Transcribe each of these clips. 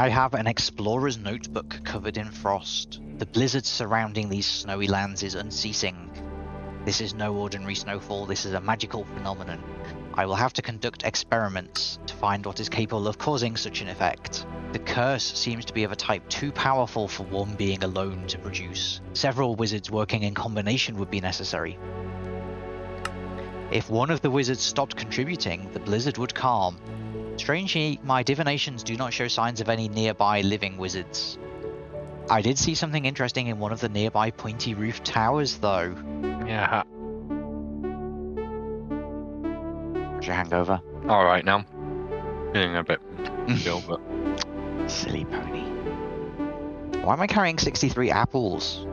I have an explorer's notebook covered in frost. The blizzard surrounding these snowy lands is unceasing. This is no ordinary snowfall, this is a magical phenomenon. I will have to conduct experiments to find what is capable of causing such an effect. The curse seems to be of a type too powerful for one being alone to produce. Several wizards working in combination would be necessary. If one of the wizards stopped contributing, the blizzard would calm. Strangely, my divinations do not show signs of any nearby living wizards. I did see something interesting in one of the nearby pointy roof towers, though. Yeah. How's your hangover? All right now. Feeling a bit ill, but Silly pony. Why am I carrying 63 apples?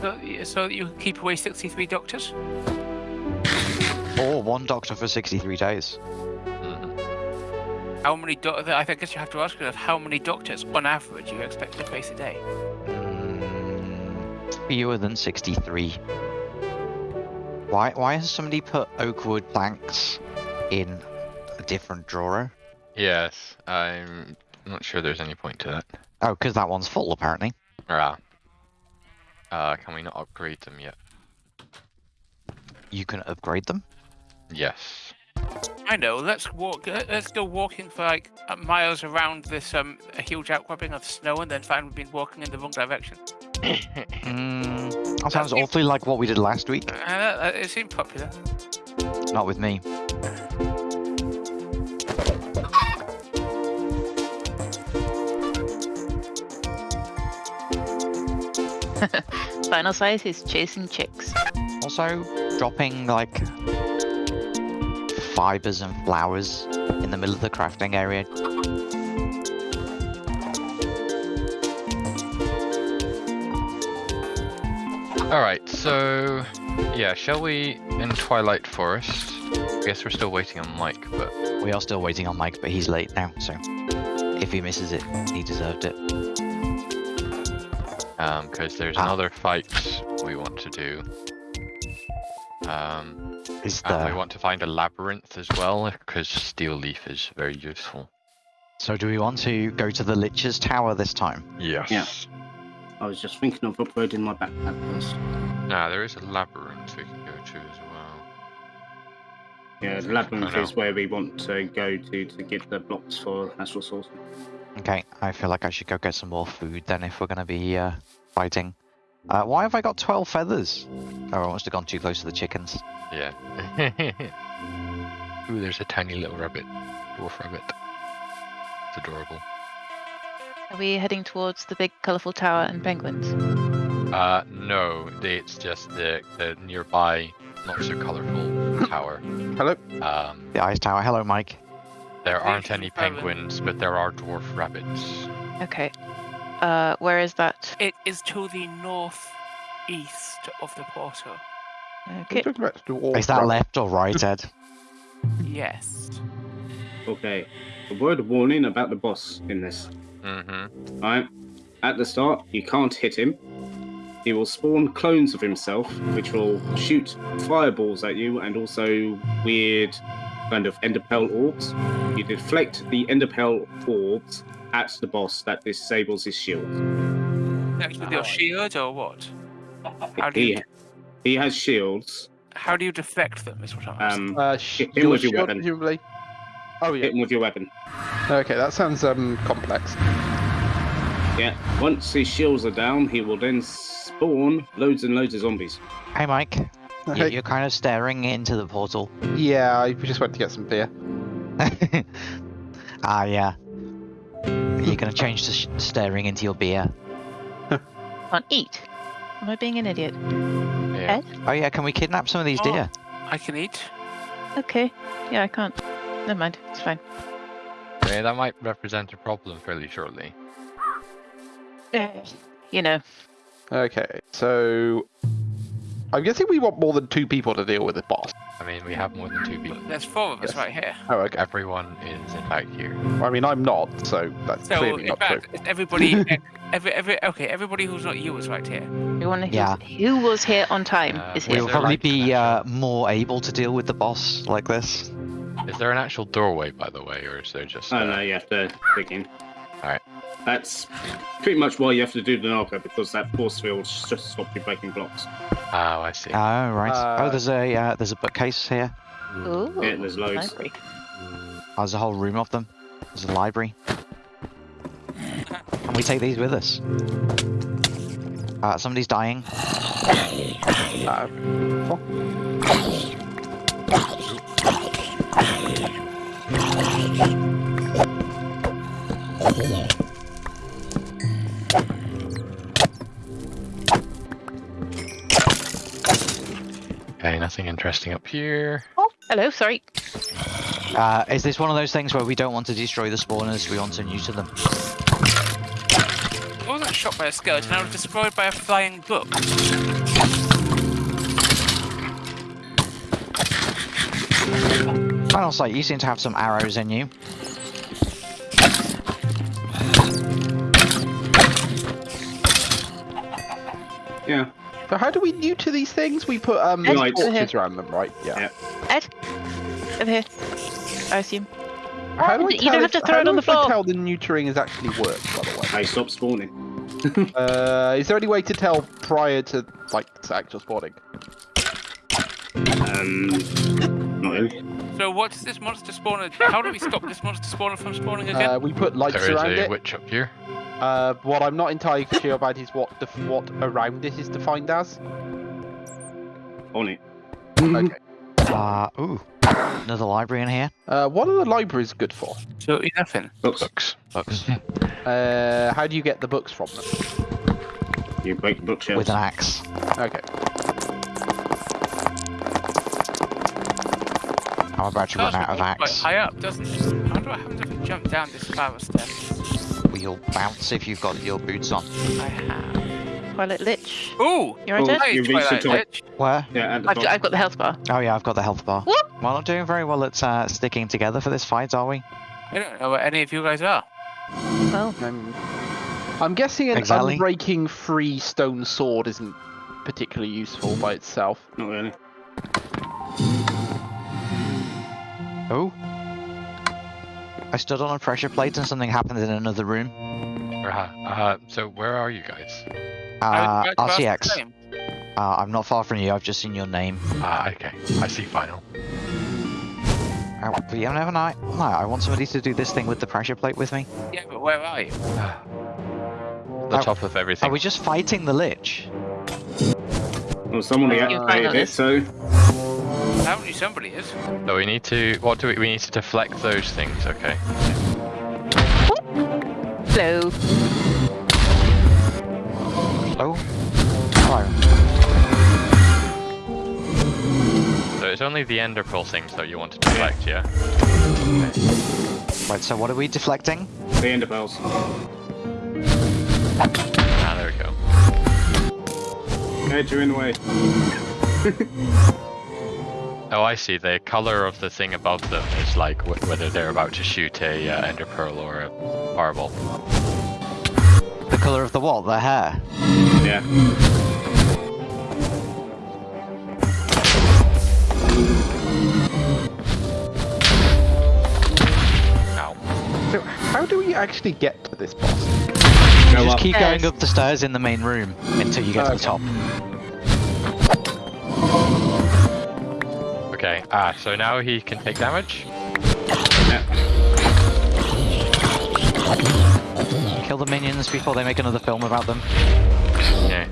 So, so you can keep away 63 doctors? Or one doctor for 63 days. mhm. How many doctors? I think I guess you have to ask yourself how many doctors, on average, you expect to face a day. Mm, fewer than 63. Why, why has somebody put oakwood planks in a different drawer? yes, I'm not sure there's any point to that. Oh, because that one's full, apparently. Ah. Uh, can we not upgrade them yet? You can upgrade them. Yes. I know. Let's walk. let- Let's go walking for like uh, miles around this um a huge outcropping of snow, and then find we've been walking in the wrong direction. Mm, that sounds seems- awfully like what we did last week. Uh, uh, it seemed popular. Not with me. Final size is chasing chicks. Also, dropping like fibers and flowers in the middle of the crafting area. Alright, so yeah, shall we in Twilight Forest? I guess we're still waiting on Mike, but We are still waiting on Mike, but he's late now, so if he misses it, he deserved it. um, because there's Ah. another fight we want to do. Um, Is and we want to find a labyrinth as well, because Steeleaf is very useful. so? Do we want to go to the Lich's Tower this time? Yes. Yeah. I was just thinking of upgrading my backpack first. Nah, there is a labyrinth we can go to as well. Yeah, the labyrinth is where we want to go to to get the blocks for natural source. Okay, I feel like I should go get some more food then if we're gonna be uh, fighting. Uh, why have I got 12 feathers? Oh, I must have gone too close to the chickens. Yeah. Ooh, there's a tiny little rabbit. Dwarf rabbit. It's adorable. Are we heading towards the big colourful tower and penguins? Uh, no, it's just the, the nearby, not so colorful tower. Hello? Um, The ice tower. Hello, Mike. there aren't any penguins, but there are dwarf rabbits. Okay. Uh, where is that? It is to the northeast of the portal. Okay. Talking about dwarf Is that rabbit. left or right, Ed? Yes. Okay. A word of warning about the boss in this. Mm-hmm. Alright. At the start, you can't hit him. He will spawn clones of himself, which will shoot fireballs at you and also weird kind of enderpearl orbs. You deflect the enderpearl orbs at the boss that disables his shield. Next with your shield or what? How do you He, he has shields. how do you deflect them? Is what I'm asking. Um, Uh, sh- Hit him with your shield, weapon. presumably. Oh yeah. hit him with your weapon. Okay, that sounds um complex. Yeah. Once his shields are down, he will then spawn loads and loads of zombies. Hey, Mike. You- Okay. You're kind of staring into the portal. Yeah, I just went to get some beer. ah, yeah. You're gonna change to sh- staring into your beer. Can't eat. Am I being an idiot? Yeah. Ed? Oh yeah, can we kidnap some of these Oh. deer? I can eat. Okay. Yeah, I can't. Never mind. It's fine. yeah, that might represent a problem fairly shortly. Uh, you know. Okay, so I'm guessing we want more than two people to deal with the boss. I mean, we have more than two people. There's four of us Yes. right here. Oh, okay. Everyone is in fact here. I mean, I'm not, so that's So clearly in not true. fact, everybody, every, every, okay, everybody who's not you is right here. Everyone who's, Yeah. who was here on time Uh, is we here. We'll probably be uh, more able to deal with the boss like this. Is there an actual doorway, by the way, or is there just? Oh uh, no, you have to dig in. Alright. That's pretty much why you have to do the Naga because that force field just stops you breaking blocks. Oh, I see. Oh right. Uh, oh, there's a uh, there's a bookcase here. Ooh, Yeah, there's loads. library. Oh, there's a whole room of them. There's a library. And we take these with us. Uh, somebody's dying. Uh, Okay, nothing interesting up here. Oh, hello. Sorry. Uh, is this one of those things where we don't want to destroy the spawners, we want to neuter them? I wasn't shot by a skeleton, I was destroyed by a flying book. Final sight, you seem to have some arrows in you. Yeah. So how do we neuter these things? We put um Right. torches around them, right? Yeah. Yeah. Ed, over here. I assume. How do I You don't have to throw it on the I floor. tell the neutering has actually worked, by the way? They stop spawning. Uh, is there any way to tell prior to like to actual spawning? Um, not really. So what does this monster spawner... How do we stop this monster spawner from spawning again? Uh, we put lights There is around a it. witch up here. Uh, what I'm not entirely sure about is what the what around it is defined as. On it. Okay. Uh, ooh. Another library in here. Uh, what are the libraries good for? so nothing. Books. Books. Books. Uh, how do you get the books from them? You break the bookshelves. With an axe. Okay. I'm about to run out of with quite axe. high up, doesn't it? How do I happen to jump down this spiral steps? You'll bounce if you've got your boots on. I have. Twilight Lich. Ooh! You're right, Oh, Ed? Hey, you reached the Twilight top. Lich. Where? Yeah, at the I've. I've got the health bar. Oh yeah, I've got the health bar. Whoop! We're not doing very well at uh, sticking together for this fight, are we? I don't know where any of you guys are. Well, Um, I'm guessing an Exactly. unbreaking free stone sword isn't particularly useful by itself. Not really. Oh. I stood on a pressure plate and something happened in another room. Uh, uh, so where are you guys? I Uh, was about to ask the RCX. Uh, I'm not far from you, I've just seen your name. Ah, okay. I see. Final. Uh, but you never know. No, I want somebody to do this thing with the pressure plate with me. Yeah, but where are you? the top of everything. Are we just fighting the Lich? Well, someone You activated found it, so Apparently somebody is. So we need to. What do we? We need to deflect those things. Okay. hello. Oh. Hello. So it's only the ender pearl things that you want to deflect, yeah? Right, so what are we deflecting? the ender pearls. Ah, there we go. Ed, you're in the way. Oh, I see. The color of the thing above them is like wh- whether they're about to shoot a uh, ender pearl or a fireball. The colour of the what? The hair? Yeah. Ow. So how do we actually get to this boss? You Go just up. keep going up the stairs in the main room until you get to the top. Ah, so now he can take damage. Kill the minions before they make another film about them. Yeah.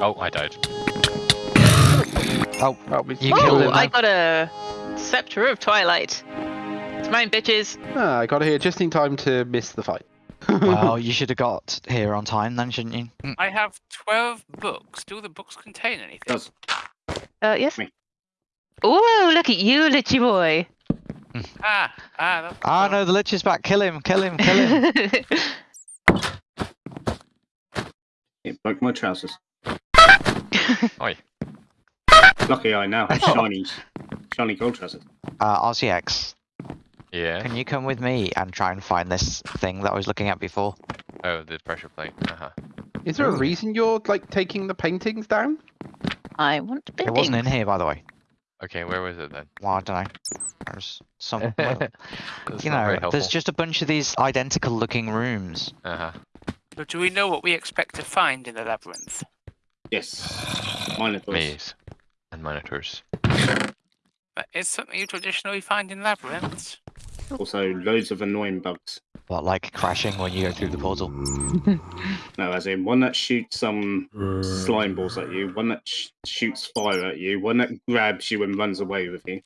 Oh, I died. Oh, Well, we- You killed him Oh, I got a Scepter of Twilight. It's mine, bitches. Ah, I got here just in time to miss the fight. Well, you should have got here on time then, shouldn't you? Mm. I have 12 books. Do the books contain anything? Does. Uh, yes. Me. Oh, look at you, Litchy boy. Ah, ah, that's Ah, no, the Lich is back. Kill him, kill him, kill him. It broke my trousers. Oi. Lucky I now have shiny, shiny gold trousers. uh, RCX, Yeah. can you come with me and try and find this thing that I was looking at before? Oh, the pressure plate. Uh huh. Is there a reason you're like taking the paintings down? I want paintings. It wasn't in here, by the way. Okay, where was it then? Well, I don't know. There's some. well, you know, there's just a bunch of these identical looking rooms. Uh-huh. So do we know what we expect to find in the labyrinth? Yes. Minotaurs. Maze and monitors. That is something you traditionally find in labyrinths. Also, loads of annoying bugs. But like crashing when you go through the portal. No, as in one that shoots some slime balls at you, one that sh- shoots fire at you, one that grabs you and runs away with you.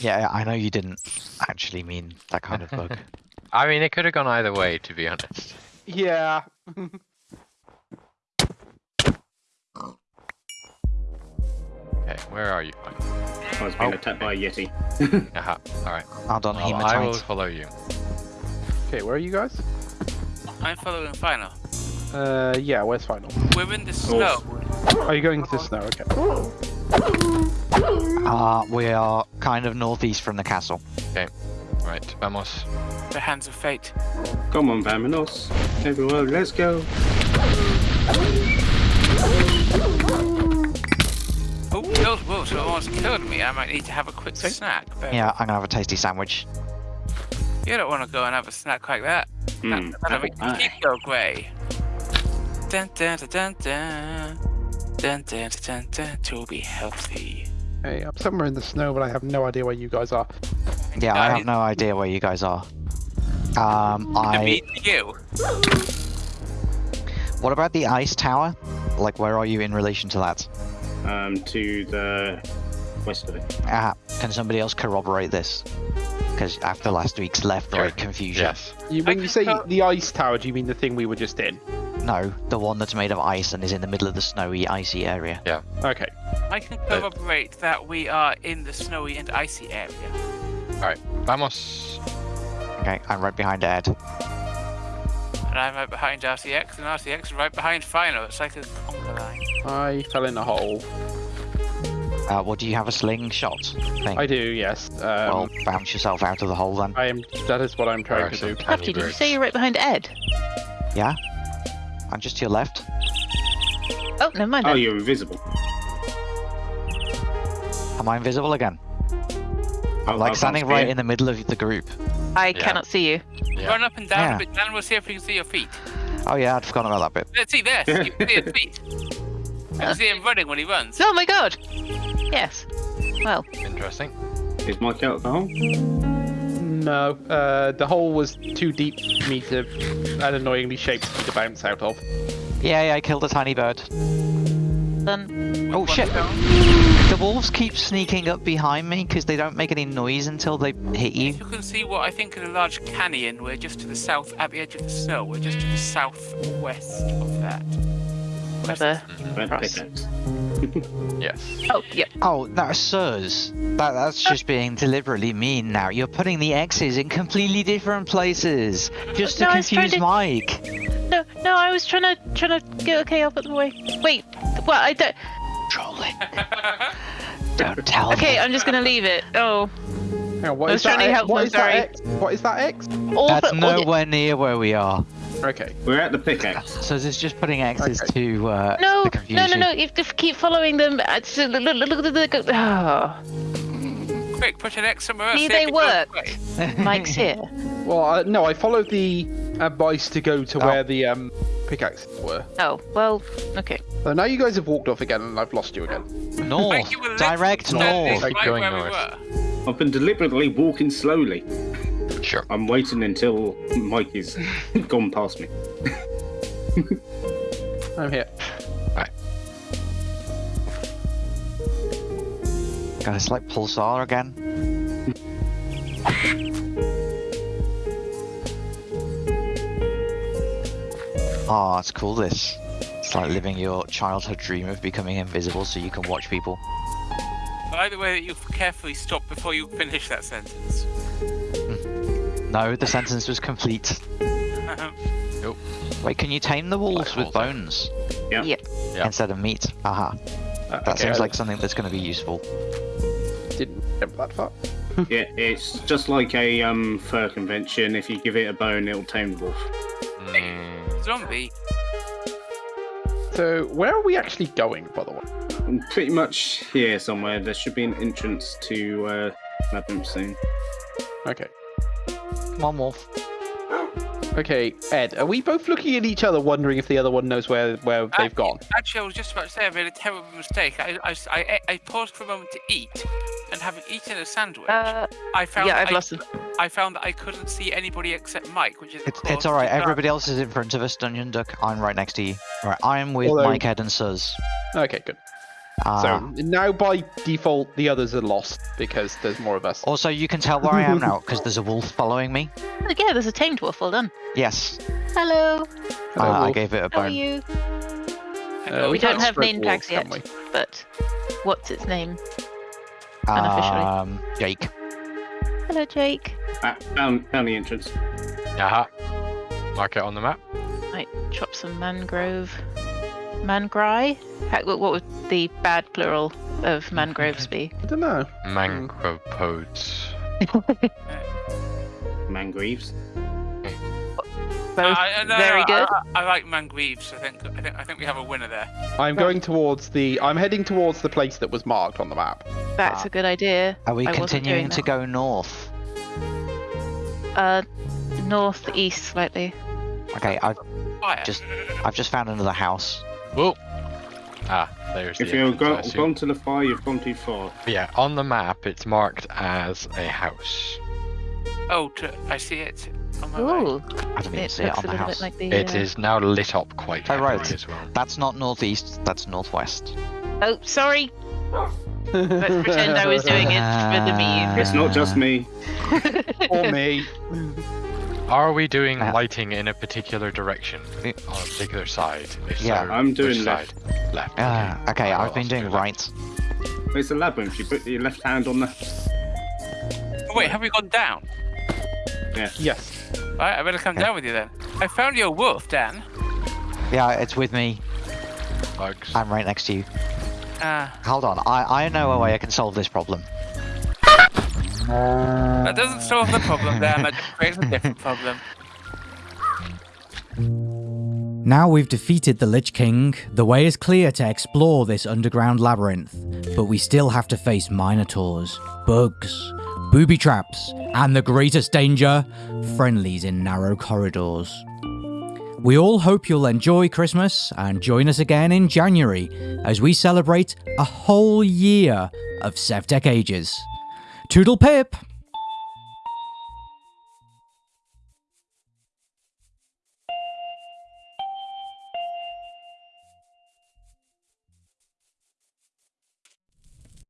Yeah, I know you didn't actually mean that kind of bug. I mean, it could have gone either way, to be honest. Yeah. Okay, where are you? I was being Oh. attacked by a yeti. Aha. All right. Well done, Well, I will hematite. follow you. Okay, where are you guys? I'm following Final. Uh, yeah. Where's final? We're in the snow. Are you going to the snow? Okay. Uh, we are kind of northeast from the castle. Okay. Right, vamos. The hands of fate. Come on, vamos. Everyone, let's go. Oh, those wolves almost killed me. I might need to have a quick snack. But Yeah, I'm gonna have a tasty sandwich. You don't want to go and have a snack like that. Hmm, That- That'll make your teeth go grey. Dun dun dun dun dun. Dun dun dun dun dun. To be healthy. Hey, I'm somewhere in the snow, but I have no idea where you guys are. Yeah, I Guys, have no idea where you guys are. Um, I I. mean you. What about the ice tower? Like, where are you in relation to that? Um, to the west of it. Ah, can somebody else corroborate this? Because after last week's left-right Sure. confusion, Yes. You, I when you say tell- the ice tower, do you mean the thing we were just in? no, the one that's made of ice and is in the middle of the snowy, icy area. Yeah. Okay. I can corroborate that we are in the snowy and icy area. All right, vamos. Okay, I'm right behind Ed. And I'm right behind RCX, and RCX is right behind Final. It's like a conga line. I fell in a hole. Uh, well, do you have a slingshot thing? I do, yes. Um, well, bounce yourself out of the hole then. I am. That is what I'm trying are to do. tiny Crafty, did you say you're right behind Ed? Yeah? I'm just to your left. Oh, never mind. Oh, then. you're invisible. Am I invisible again? Oh, I'm like standing right in the middle of the group. I Yeah. cannot see you. Yeah. Run up and down Yeah. a bit, Dan. We'll see if we can see your feet. Oh yeah, I'd forgotten about that bit. Let's see this. You can see his feet. You can see him running when he runs. Oh my god! Yes. Well, Interesting. Is Mike out of the hole? No, uh, the hole was too deep for me to, and annoyingly shaped me to bounce out of. Yay, I killed a tiny bird. then Oh One shit! down. The wolves keep sneaking up behind me because they don't make any noise until they hit you. You can see what I think is a large canyon. We're just to the south, at the edge of the snow. We're just to the southwest of that. Whether. Red Cross. pickaxe. Yes. Mm-hmm. Oh, yep. Oh, no, sirs. That, that's just being deliberately mean now. You're putting the X's in completely different places. Just to No, I was trying confuse to- Mike. No, no, I was trying to trying to get okay up at the way. Wait, well, I don't. Trolling. Don't tell Okay, me. I'm just gonna leave it. Oh, Hang on, what I was trying that to help What them, that. X? What is that X? all That's the, all the- nowhere near where we are. Okay. We're at the pickaxe. So it's just putting X's Okay. to uh, No, to confuse no, no, you. no! You have keep following them. It's, uh, look, look, look, look, look, oh, Quick, put an X somewhere else. See, see they work. away. Mike's here. Well, uh, no, I followed the advice to go to Oh. where the um, pickaxes were. Oh, well, okay. So now you guys have walked off again, and I've lost you again. North. Mike, you were Direct literally north. standing Keep going where we north. I've been deliberately walking slowly. Sure. I'm waiting until Mike is gone past me. I'm here. God, it's like Pulsar again. Ah, oh, it's cool this. It's like living your childhood dream of becoming invisible so you can watch people. I like the way that you carefully stop before you finish that sentence. No, the sentence was complete. Wait, can you tame the wolves Like with bones Yeah. Yep. Yeah. instead of meat? Aha. Uh, That okay, seems I like something that's going to be useful. didn't jump that far. Yeah, it's just like a um, fur convention. If you give it a bone, it'll tame the wolf. Mm, zombie. So where are we actually going, by the way? I'm pretty much here somewhere. There should be an entrance to uh, Labyrinth soon. Okay. Come on, Wolf. Okay, Ed, are we both looking at each other, wondering if the other one knows where where they've gone? Actually, I was just about to say I made a terrible mistake. I, I, I, I paused for a moment to eat, and having eaten a sandwich, Uh, I found yeah, that I've I, lost them. I found that I couldn't see anybody except Mike, which is It's, it's alright, everybody else is in front of us, Dungeon Duck. I'm right next to you. Alright, I'm with Although- Mike, Ed, and Suz. Okay, good. Uh, so now by default, the others are lost because there's more of us. Also, you can tell where I am now, because there's a wolf following me. Oh, yeah, there's a tamed wolf. Well done. Yes, Hello. Hello, uh, I gave it a How are you? Uh, we can't don't have spread name wolves, tags yet. But what's its name? unofficially. Um, Jake. Hello, Jake. Ah, found, found the entrance. Aha. Mark it on the map. Might chop some mangrove. Mangrai? How, what what would the bad plural of mangroves be? I don't know. Mangropodes. Mangreaves. Both I- I- no, very no, good. I, I, I like Mangreaves. I think I think I think we have a winner there. I'm going towards the. I'm heading towards the place that was marked on the map. That's Ah. a good idea. Are we I continuing to go north? Uh, northeast slightly. Okay, I've Fire. just I've just found another house. Whoa. Ah, there's If the you've go, gone to the fire, you've gone too far. Yeah, on the map it's marked as a house. Oh, to, I see it on my. Ooh, I didn't even it see it on the house. bit like the. It uh, is now lit up quite Oh, right. as well. That's not northeast. That's northwest. Oh, sorry. Let's pretend I was doing it for the meme. It's not just me. or me. Are we doing Uh, lighting in a particular direction Eh. on a particular side? If Yeah. so, I'm which doing side? Left. Ah, okay, I'll I've been doing do left. right. It's a labyrinth. You put your left hand on the. Oh, wait, have we gone down? Yes. Right, I better come Okay. down with you then. I found your wolf, Dan. Yeah, it's with me. Bugs. I'm right next to you. Ah, Hold on, I I know a way I can solve this problem. That doesn't solve the problem, Dan. it creates a different problem. Now we've defeated the Lich King, the way is clear to explore this underground labyrinth, but we still have to face minotaurs, bugs, booby traps, and the greatest danger, friendlies in narrow corridors. We all hope you'll enjoy Christmas and join us again in January as we celebrate a whole year of Sevtech Ages. Toodle pip!